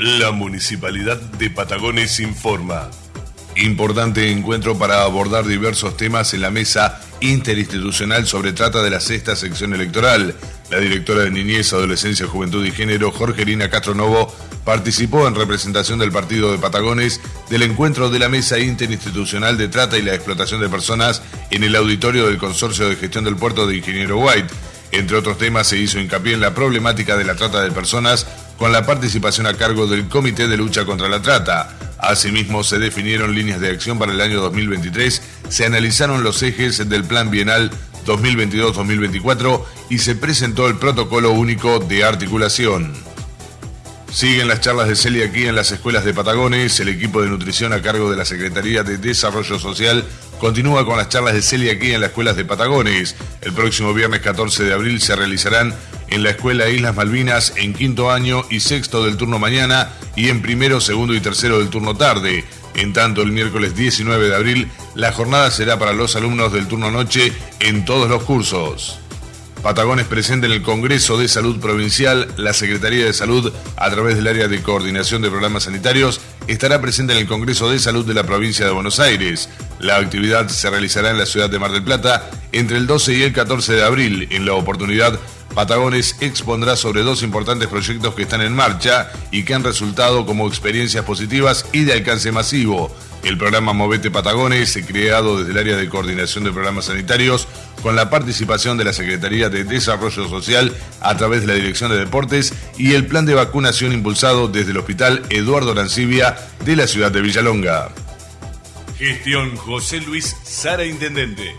La Municipalidad de Patagones informa. Importante encuentro para abordar diversos temas en la mesa interinstitucional sobre trata de la sexta sección electoral. La directora de Niñez, Adolescencia, Juventud y Género, Jorgelina Castronovo, participó en representación del partido de Patagones del encuentro de la mesa interinstitucional de trata y la explotación de personas en el auditorio del Consorcio de Gestión del Puerto de Ingeniero White. Entre otros temas se hizo hincapié en la problemática de la trata de personas con la participación a cargo del Comité de Lucha contra la Trata. Asimismo, se definieron líneas de acción para el año 2023, se analizaron los ejes del Plan Bienal 2022-2024 y se presentó el Protocolo Único de Articulación. Siguen las charlas de Celia aquí en las escuelas de Patagones. El equipo de nutrición a cargo de la Secretaría de Desarrollo Social continúa con las charlas de Celia aquí en las escuelas de Patagones. El próximo viernes 14 de abril se realizarán en la Escuela Islas Malvinas en quinto año y sexto del turno mañana y en primero, segundo y tercero del turno tarde. En tanto, el miércoles 19 de abril, la jornada será para los alumnos del turno noche en todos los cursos. Patagones presente en el Congreso de Salud Provincial, la Secretaría de Salud, a través del área de coordinación de programas sanitarios, estará presente en el Congreso de Salud de la provincia de Buenos Aires. La actividad se realizará en la ciudad de Mar del Plata entre el 12 y el 14 de abril. En la oportunidad, Patagones expondrá sobre dos importantes proyectos que están en marcha y que han resultado como experiencias positivas y de alcance masivo. El programa Movete Patagones, creado desde el área de coordinación de programas sanitarios, con la participación de la Secretaría de Desarrollo Social a través de la Dirección de Deportes y el plan de vacunación impulsado desde el Hospital Eduardo Arancibia de la ciudad de Villalonga. Gestión José Luis Sara Intendente.